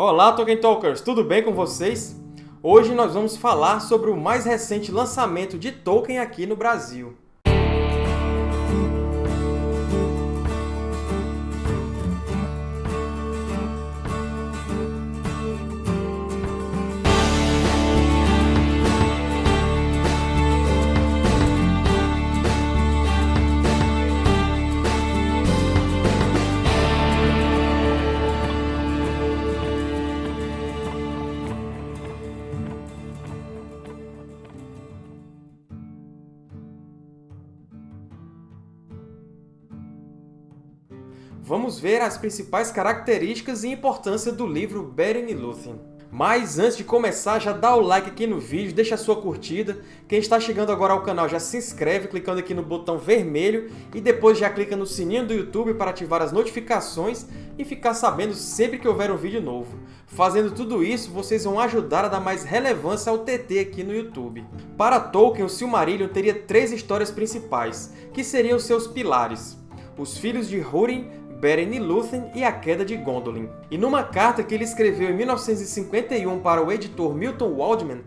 Olá, Tolkien Talkers! Tudo bem com vocês? Hoje nós vamos falar sobre o mais recente lançamento de Tolkien aqui no Brasil. Vamos ver as principais características e importância do livro Beren e Lúthien. Mas antes de começar, já dá o like aqui no vídeo, deixa a sua curtida. Quem está chegando agora ao canal já se inscreve clicando aqui no botão vermelho e depois já clica no sininho do YouTube para ativar as notificações e ficar sabendo sempre que houver um vídeo novo. Fazendo tudo isso, vocês vão ajudar a dar mais relevância ao TT aqui no YouTube. Para Tolkien, o Silmarillion teria três histórias principais, que seriam seus pilares. Os Filhos de Húrin, Beren e Lúthien e a Queda de Gondolin. E numa carta que ele escreveu em 1951 para o editor Milton Waldman,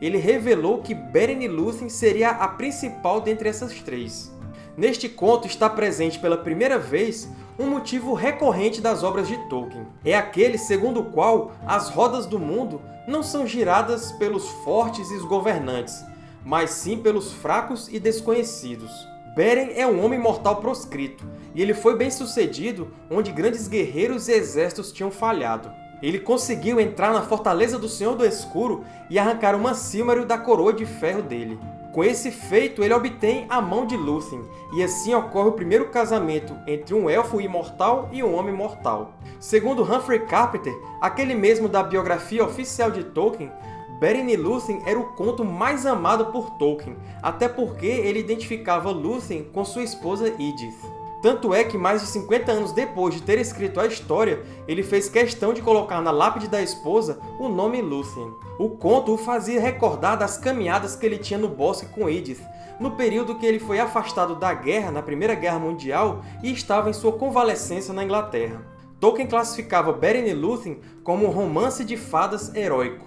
ele revelou que Beren e Lúthien seria a principal dentre essas três. Neste conto está presente pela primeira vez um motivo recorrente das obras de Tolkien. É aquele segundo o qual as rodas do mundo não são giradas pelos fortes e os governantes, mas sim pelos fracos e desconhecidos. Beren é um homem mortal proscrito, e ele foi bem-sucedido onde grandes guerreiros e exércitos tinham falhado. Ele conseguiu entrar na Fortaleza do Senhor do Escuro e arrancar uma Silmaril da coroa de ferro dele. Com esse feito, ele obtém a mão de Lúthien, e assim ocorre o primeiro casamento entre um elfo imortal e um homem mortal. Segundo Humphrey Carpenter, aquele mesmo da biografia oficial de Tolkien, Beren e Lúthien era o conto mais amado por Tolkien, até porque ele identificava Lúthien com sua esposa Edith. Tanto é que mais de 50 anos depois de ter escrito a história, ele fez questão de colocar na lápide da esposa o nome Lúthien. O conto o fazia recordar das caminhadas que ele tinha no bosque com Edith, no período que ele foi afastado da guerra na Primeira Guerra Mundial e estava em sua convalescência na Inglaterra. Tolkien classificava Beren e Lúthien como um romance de fadas heróico.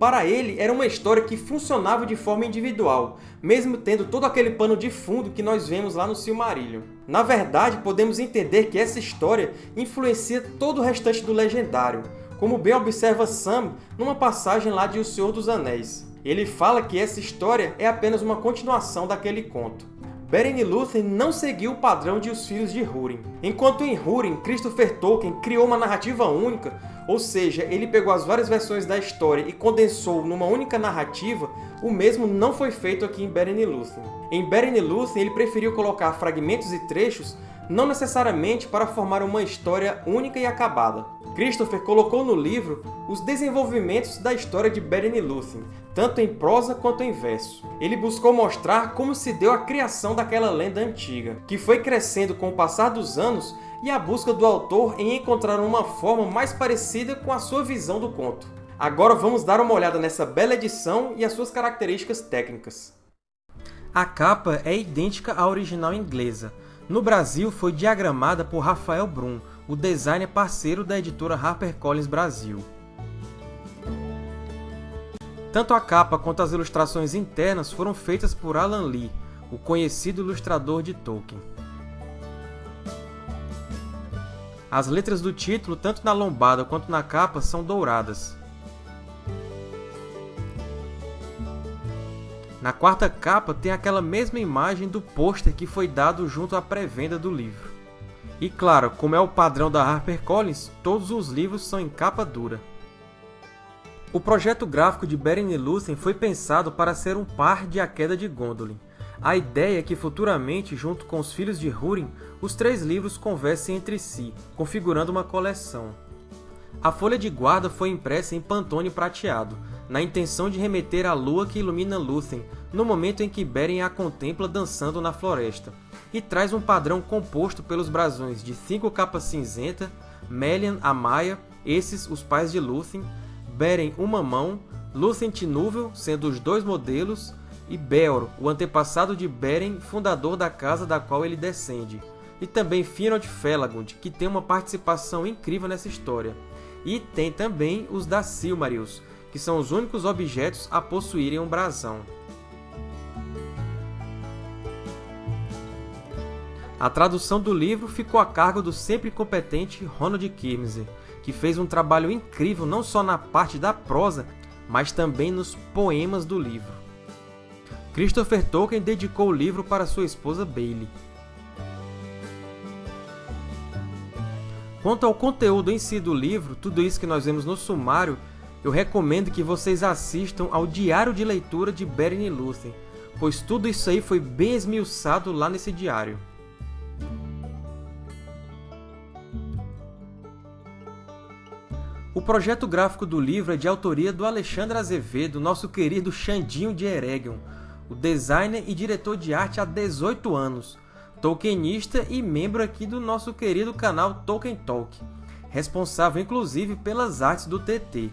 Para ele, era uma história que funcionava de forma individual, mesmo tendo todo aquele pano de fundo que nós vemos lá no Silmarillion. Na verdade, podemos entender que essa história influencia todo o restante do Legendário, como bem observa Sam numa passagem lá de O Senhor dos Anéis. Ele fala que essa história é apenas uma continuação daquele conto. Beren e Lúthien não seguiu o padrão de Os Filhos de Húrin. Enquanto em Húrin, Christopher Tolkien criou uma narrativa única, ou seja, ele pegou as várias versões da história e condensou numa única narrativa, o mesmo não foi feito aqui em Beren e Lúthien. Em Beren e Lúthien, ele preferiu colocar fragmentos e trechos não necessariamente para formar uma história única e acabada. Christopher colocou no livro os desenvolvimentos da história de Beren e Lúthien, tanto em prosa quanto em verso. Ele buscou mostrar como se deu a criação daquela lenda antiga, que foi crescendo com o passar dos anos e a busca do autor em encontrar uma forma mais parecida com a sua visão do conto. Agora vamos dar uma olhada nessa bela edição e as suas características técnicas. A capa é idêntica à original inglesa. No Brasil, foi diagramada por Rafael Brum, o designer parceiro da editora HarperCollins Brasil. Tanto a capa quanto as ilustrações internas foram feitas por Alan Lee, o conhecido ilustrador de Tolkien. As letras do título, tanto na lombada quanto na capa, são douradas. Na quarta capa tem aquela mesma imagem do pôster que foi dado junto à pré-venda do livro. E claro, como é o padrão da HarperCollins, todos os livros são em capa dura. O projeto gráfico de Beren Lúthien foi pensado para ser um par de A Queda de Gondolin, a ideia é que futuramente, junto com os Filhos de Húrin, os três livros conversem entre si, configurando uma coleção. A folha de guarda foi impressa em pantone prateado, na intenção de remeter à lua que ilumina Lúthien no momento em que Beren a contempla dançando na floresta, e traz um padrão composto pelos brasões de cinco capas cinzenta, Melian a Maia, esses os pais de Lúthien, Beren uma mão, Lúthien Tinúvel, sendo os dois modelos, e Beor, o antepassado de Beren, fundador da casa da qual ele descende, e também Finrod Felagund, que tem uma participação incrível nessa história. e tem também os da Silmarils, que são os únicos objetos a possuírem um brasão. A tradução do livro ficou a cargo do sempre competente Ronald Kirmser, que fez um trabalho incrível não só na parte da prosa, mas também nos poemas do livro. Christopher Tolkien dedicou o livro para sua esposa Bailey. Quanto ao conteúdo em si do livro, tudo isso que nós vemos no sumário, eu recomendo que vocês assistam ao Diário de Leitura de Beren e Lúthien, pois tudo isso aí foi bem esmiuçado lá nesse diário. O projeto gráfico do livro é de autoria do Alexandre Azevedo, nosso querido Xandinho de Eregion, o designer e diretor de arte há 18 anos, tolkienista e membro aqui do nosso querido canal Tolkien Talk, responsável inclusive pelas artes do TT.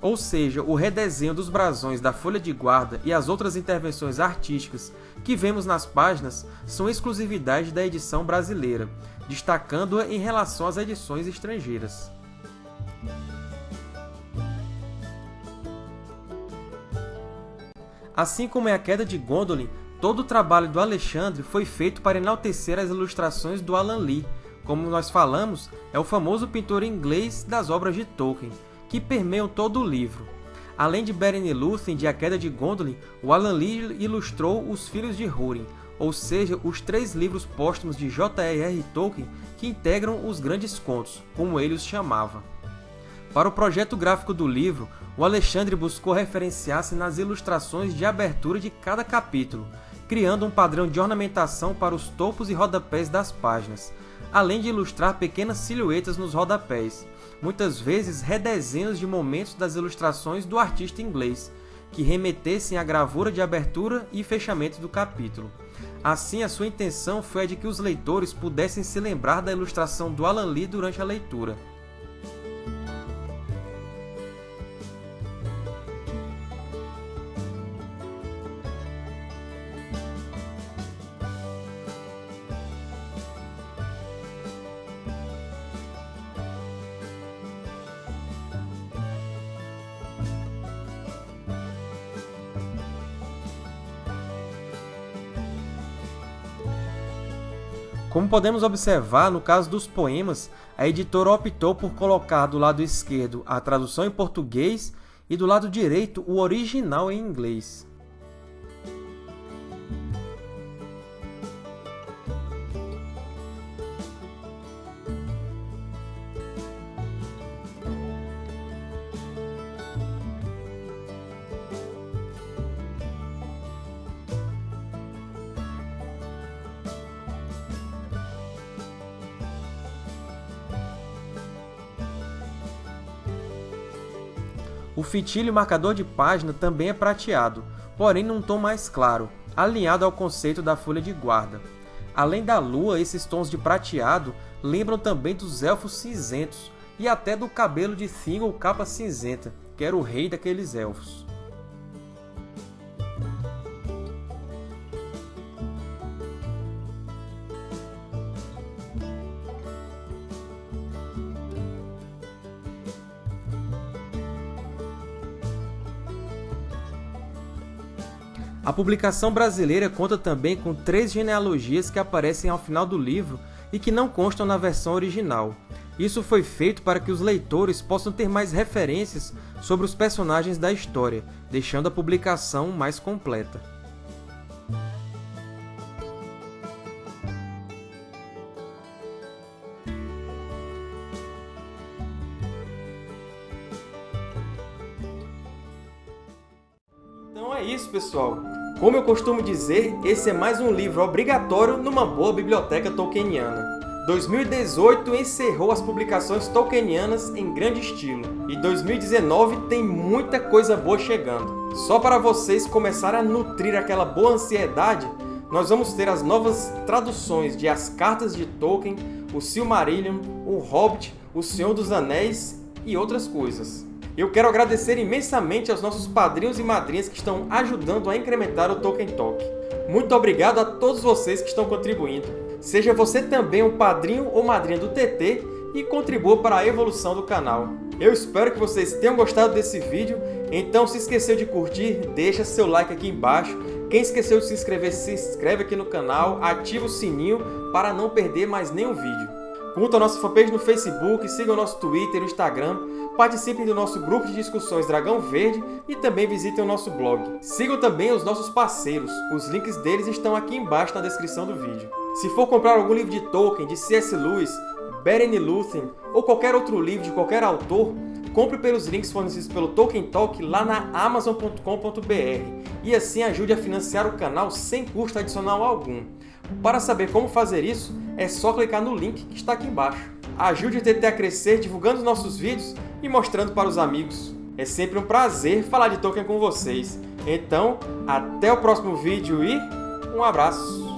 Ou seja, o redesenho dos brasões da folha de guarda e as outras intervenções artísticas que vemos nas páginas são exclusividade da edição brasileira, destacando-a em relação às edições estrangeiras. Assim como é a queda de Gondolin, todo o trabalho do Alexandre foi feito para enaltecer as ilustrações do Alan Lee, como nós falamos, é o famoso pintor inglês das obras de Tolkien, que permeiam todo o livro. Além de Beren e Lúthien de A Queda de Gondolin, o Alan Lee ilustrou Os Filhos de Húrin, ou seja, os três livros póstumos de J.R.R. Tolkien que integram os Grandes Contos, como ele os chamava. Para o projeto gráfico do livro, o Alexandre buscou referenciar-se nas ilustrações de abertura de cada capítulo, criando um padrão de ornamentação para os topos e rodapés das páginas, além de ilustrar pequenas silhuetas nos rodapés, muitas vezes redesenhos de momentos das ilustrações do artista inglês, que remetessem à gravura de abertura e fechamento do capítulo. Assim, a sua intenção foi a de que os leitores pudessem se lembrar da ilustração do Alan Lee durante a leitura. Como podemos observar, no caso dos poemas, a editora optou por colocar do lado esquerdo a tradução em português e do lado direito o original em inglês. O fitilho marcador de página também é prateado, porém num tom mais claro, alinhado ao conceito da folha de guarda. Além da lua, esses tons de prateado lembram também dos Elfos Cinzentos e até do cabelo de Thingol Capa Cinzenta, que era o rei daqueles Elfos. A publicação brasileira conta também com três genealogias que aparecem ao final do livro e que não constam na versão original. Isso foi feito para que os leitores possam ter mais referências sobre os personagens da história, deixando a publicação mais completa. Então é isso, pessoal! Como eu costumo dizer, esse é mais um livro obrigatório numa boa biblioteca tolkieniana. 2018 encerrou as publicações tolkienianas em grande estilo, e 2019 tem muita coisa boa chegando. Só para vocês começarem a nutrir aquela boa ansiedade, nós vamos ter as novas traduções de As Cartas de Tolkien, o Silmarillion, o Hobbit, o Senhor dos Anéis e outras coisas. Eu quero agradecer imensamente aos nossos padrinhos e madrinhas que estão ajudando a incrementar o Tolkien Talk. Muito obrigado a todos vocês que estão contribuindo. Seja você também um padrinho ou madrinha do TT e contribua para a evolução do canal. Eu espero que vocês tenham gostado desse vídeo, então se esqueceu de curtir, deixa seu like aqui embaixo. Quem esqueceu de se inscrever, se inscreve aqui no canal, ativa o sininho para não perder mais nenhum vídeo. Curtam a nossa fanpage no Facebook, sigam o nosso Twitter e Instagram, participem do nosso grupo de discussões Dragão Verde e também visitem o nosso blog. Sigam também os nossos parceiros, os links deles estão aqui embaixo na descrição do vídeo. Se for comprar algum livro de Tolkien, de C.S. Lewis, Beren Lúthien ou qualquer outro livro de qualquer autor, compre pelos links fornecidos pelo Tolkien Talk lá na Amazon.com.br e assim ajude a financiar o canal sem custo adicional algum. Para saber como fazer isso, é só clicar no link que está aqui embaixo. Ajude o TT a crescer divulgando nossos vídeos e mostrando para os amigos. É sempre um prazer falar de Tolkien com vocês. Então, até o próximo vídeo e um abraço!